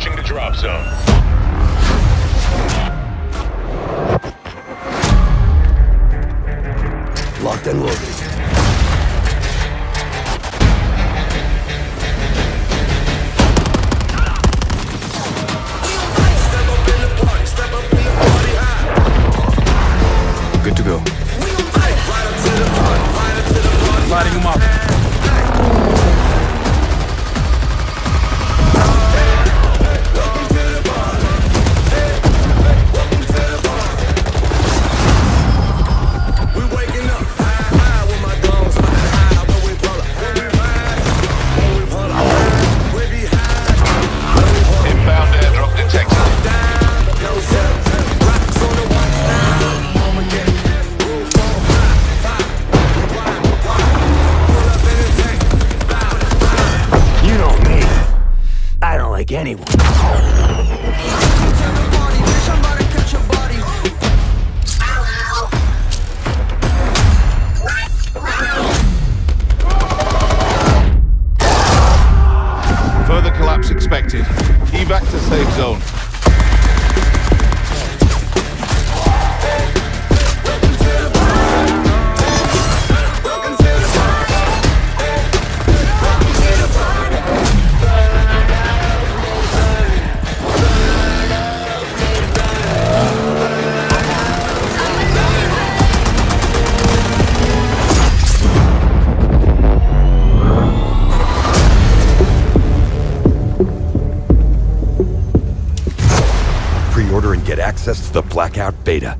Approaching the drop zone. Locked and loaded. anyone. Further collapse expected. Evac to safe zone. Order and get access to the Blackout Beta.